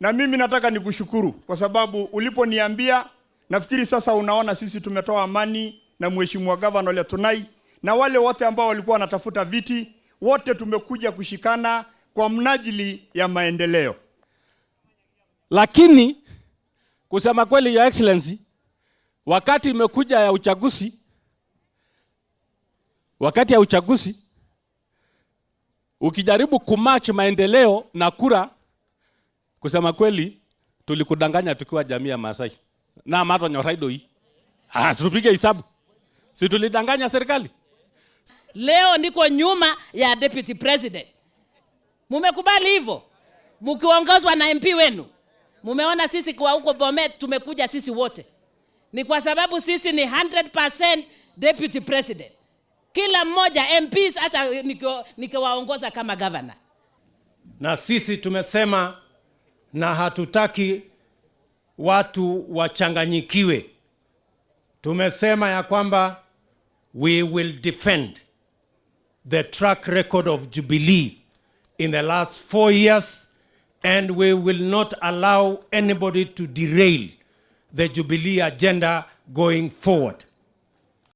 na mimi nataka nikushukuru kwa sababu uliponiambia, nafikiri sasa unaona sisi tumetoa amani na mheshimiwa gavana Ole Tunai na wale wote ambao walikuwa wanatafuta viti, wote tumekuja kushikana kwa mnajili ya maendeleo. Lakini kusema kweli, Your Excellency, wakati imekuja ya uchaguzi, wakati ya uchaguzi ukijaribu kumatch maendeleo na kura, kusema kweli, tulikudanganya tukiwa jamii ya Maasai na mato nyoraido hii. Ah, tupige hisabu si tulidanganya serikali? Leo niko nyuma ya deputy president. Mumekubali hivyo, mkiongozwa na MP wenu. Mumeona sisi kwa huko Bomet tumekuja sisi wote, ni kwa sababu sisi ni 100% deputy president, kila mmoja MPs, hata nikiwaongoza kama governor. na sisi tumesema na hatutaki watu wachanganyikiwe. Tumesema ya kwamba we will defend the track record of Jubilee in the last four years and we will not allow anybody to derail the Jubilee agenda going forward.